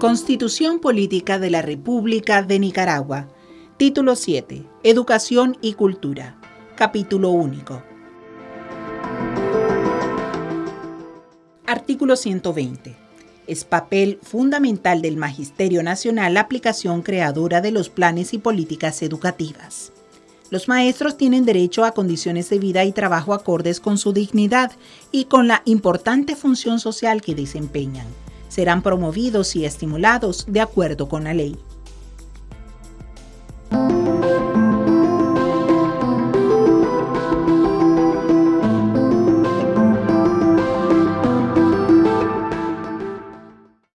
Constitución Política de la República de Nicaragua. Título 7. Educación y Cultura. Capítulo único. Artículo 120. Es papel fundamental del Magisterio Nacional la aplicación creadora de los planes y políticas educativas. Los maestros tienen derecho a condiciones de vida y trabajo acordes con su dignidad y con la importante función social que desempeñan serán promovidos y estimulados de acuerdo con la ley.